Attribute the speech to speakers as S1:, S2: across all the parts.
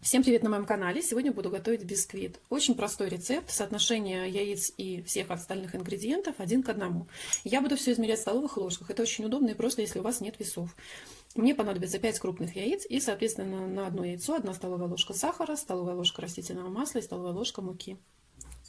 S1: Всем привет на моем канале! Сегодня буду готовить бисквит. Очень простой рецепт, соотношение яиц и всех остальных ингредиентов один к одному. Я буду все измерять в столовых ложках. Это очень удобно и просто, если у вас нет весов. Мне понадобится 5 крупных яиц и, соответственно, на одно яйцо 1 столовая ложка сахара, столовая ложка растительного масла и столовая ложка муки.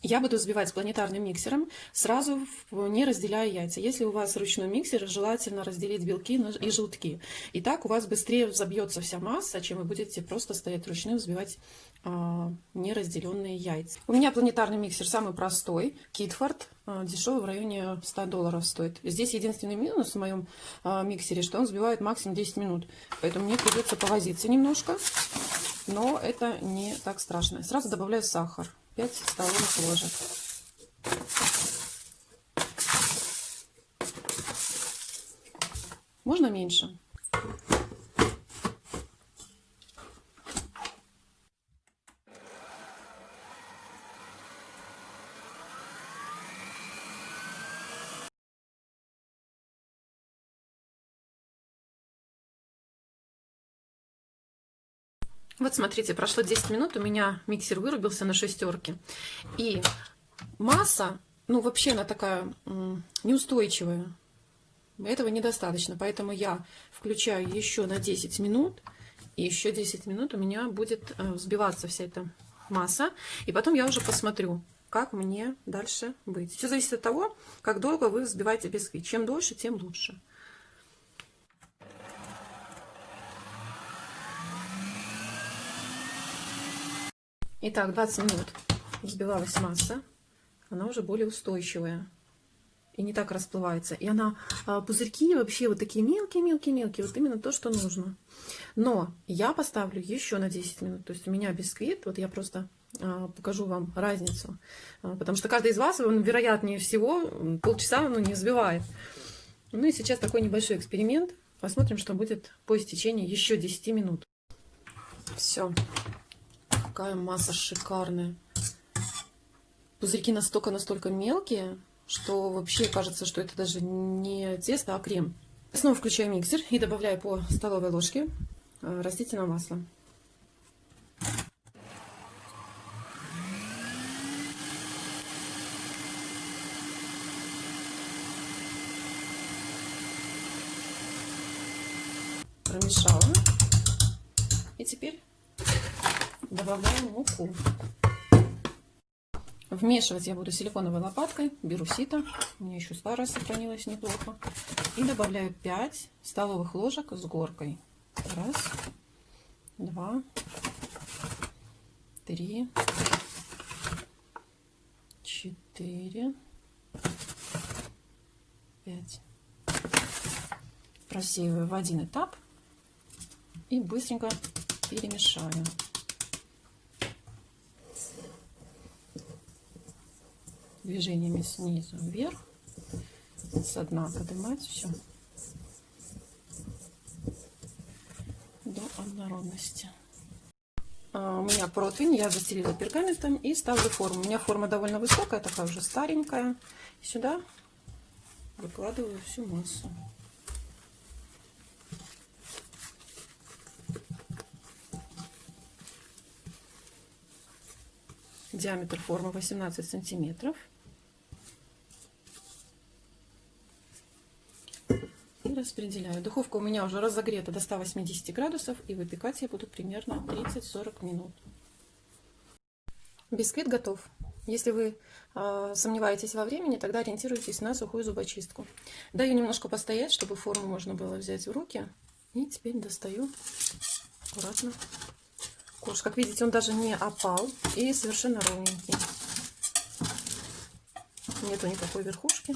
S1: Я буду взбивать планетарным миксером, сразу не разделяя яйца. Если у вас ручной миксер, желательно разделить белки и желтки. И так у вас быстрее взобьется вся масса, чем вы будете просто стоять ручным, взбивать а, неразделенные яйца. У меня планетарный миксер самый простой, Китфорд, а, дешевый в районе 100 долларов стоит. Здесь единственный минус в моем а, миксере, что он взбивает максимум 10 минут. Поэтому мне придется повозиться немножко, но это не так страшно. Сразу добавляю сахар. 5 столовых ложек. Можно меньше. Вот смотрите, прошло 10 минут, у меня миксер вырубился на шестерке. И масса, ну вообще она такая неустойчивая. Этого недостаточно, поэтому я включаю еще на 10 минут. И еще 10 минут у меня будет э, взбиваться вся эта масса. И потом я уже посмотрю, как мне дальше быть. Все зависит от того, как долго вы взбиваете бисквит. Чем дольше, тем лучше. Итак, 20 минут взбивалась масса. Она уже более устойчивая. И не так расплывается. И она, а, пузырьки вообще вот такие мелкие-мелкие-мелкие. Вот именно то, что нужно. Но я поставлю еще на 10 минут. То есть у меня бисквит, вот я просто а, покажу вам разницу. А, потому что каждый из вас, он, вероятнее всего, полчаса ну, не взбивает. Ну и сейчас такой небольшой эксперимент. Посмотрим, что будет по истечении еще 10 минут. Все какая масса шикарная. Пузырьки настолько-настолько мелкие, что вообще кажется, что это даже не тесто, а крем. Снова включаю миксер и добавляю по столовой ложке э, растительного масла. Промешала. И теперь добавляем муку. Вмешивать я буду силиконовой лопаткой. Беру сито. У меня еще старая сохранилась неплохо. И добавляю 5 столовых ложек с горкой. Раз, два, три, четыре, пять. Просеиваю в один этап и быстренько перемешаю. Движениями снизу вверх, со дна поднимать все до однородности. А, у меня противень, я застелила пергаментом и ставлю форму. У меня форма довольно высокая, такая уже старенькая. Сюда выкладываю всю массу. Диаметр формы 18 сантиметров. Распределяю. Духовка у меня уже разогрета до 180 градусов, и выпекать я буду примерно 30-40 минут. Бисквит готов. Если вы э, сомневаетесь во времени, тогда ориентируйтесь на сухую зубочистку. Даю немножко постоять, чтобы форму можно было взять в руки. И теперь достаю аккуратно корж. Как видите, он даже не опал и совершенно ровненький. Нету никакой верхушки.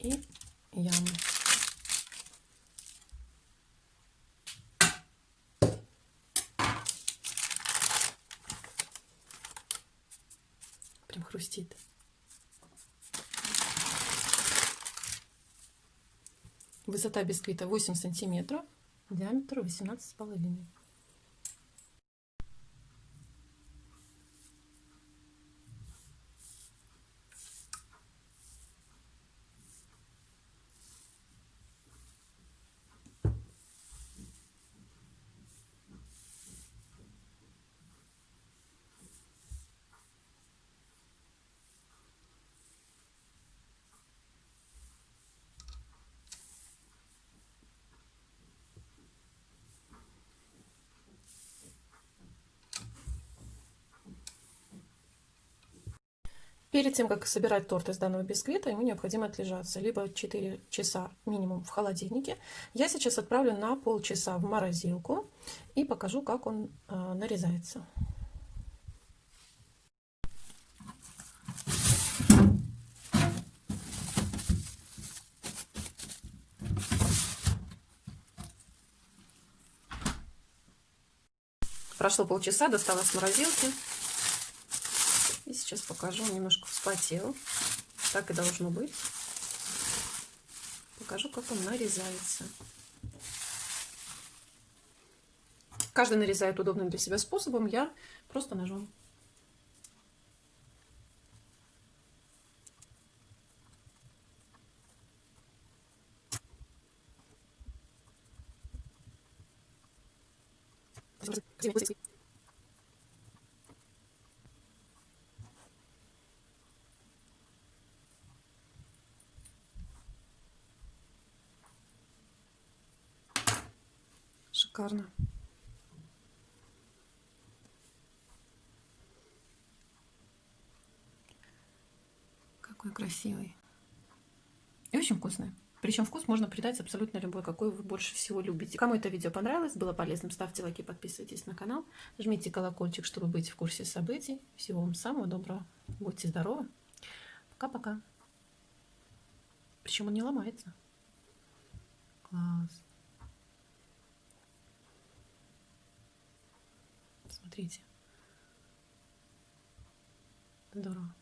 S1: И ямы. Прям хрустит. Высота бисквита 8 сантиметров, диаметр 18 с Перед тем, как собирать торт из данного бисквита, ему необходимо отлежаться. Либо 4 часа минимум в холодильнике. Я сейчас отправлю на полчаса в морозилку и покажу, как он э, нарезается. Прошло полчаса, достала с морозилки. Сейчас покажу, немножко вспотел. Так и должно быть. Покажу, как он нарезается. Каждый нарезает удобным для себя способом. Я просто ножом. Шикарно. Какой красивый. И очень вкусный. Причем вкус можно придать абсолютно любой, какой вы больше всего любите. Кому это видео понравилось, было полезным, ставьте лайки, подписывайтесь на канал, жмите колокольчик, чтобы быть в курсе событий. Всего вам самого доброго. Будьте здоровы. Пока-пока. Причем он не ломается. Класс. Смотрите. Здорово.